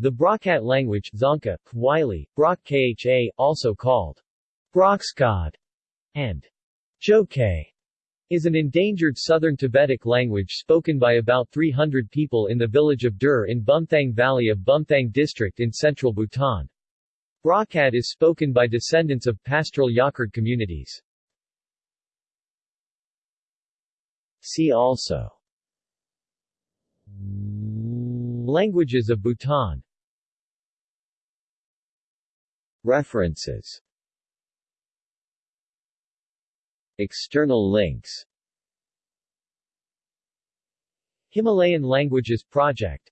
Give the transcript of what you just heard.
The Brokkat language Dzongkha, Kwili, Brok Kha, also called Brokskad and Joke, is an endangered southern Tibetic language spoken by about 300 people in the village of Dur in Bumthang Valley of Bumthang District in central Bhutan. Brokkat is spoken by descendants of pastoral yakherd communities. See also Languages of Bhutan. References. External links. Himalayan Languages Project